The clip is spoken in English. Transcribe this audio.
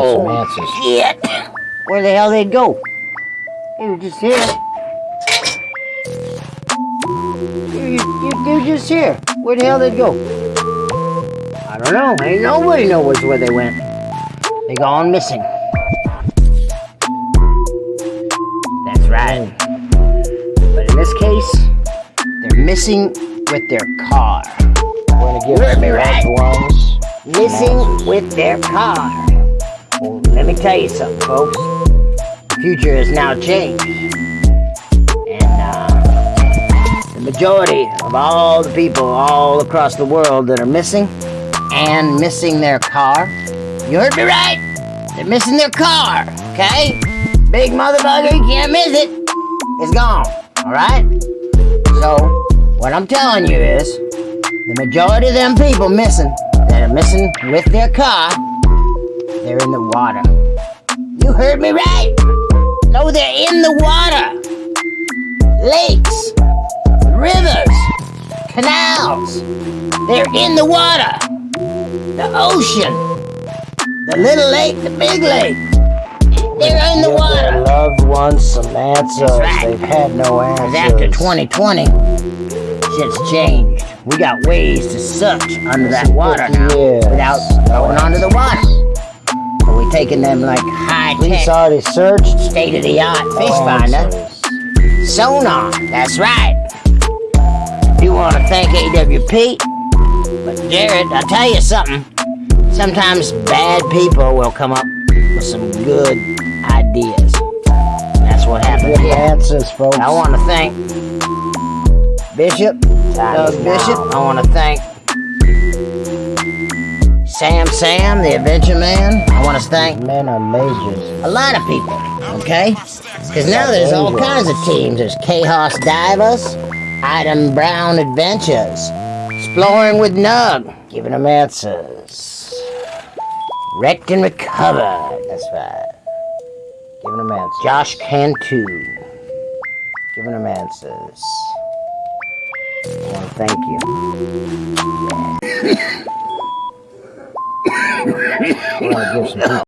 Oh, shit! Where the hell they'd go? They were just here. You, you, they were just here. Where the hell they'd go? I don't know. Ain't nobody knows where they went. They gone missing. That's right. But in this case, they're missing with their car. We're gonna give You heard some me right. loved ones Missing with their car. Well, let me tell you something, folks. The future has now changed. And uh, the majority of all the people all across the world that are missing and missing their car, you heard me right? They're missing their car, okay? Big motherfucker, you can't miss it. It's gone, alright? So, what I'm telling you is, the majority of them people missing, that are missing with their car, they're in the water. You heard me right? No, they're in the water. Lakes, rivers, canals. They're in the water. The ocean, the little lake, the big lake. They're in the Give their water. loved ones some answers. right. They've had no answers. after 2020, shit's changed. We got ways to search under that water now Yes. without going under the water. So we taking them like high tech. Police already searched. state of the art fish finder. Sonar, that's right. You want to thank AWP? But Jared, I'll tell you something. Sometimes bad people will come up with some good ideas. That's what happened here. answers, folks. I want to thank Bishop, Doug Bishop. I want to thank Sam Sam, the Adventure Man. I want to thank Men are majors. a lot of people, okay? Because now there's all kinds of teams. There's Chaos Divers, Item Brown Adventures, Exploring with Nug, giving them answers. Wrecked and Recovered, that's right. Giving them answers. Josh Cantu, giving them answers. I to thank you. Give some people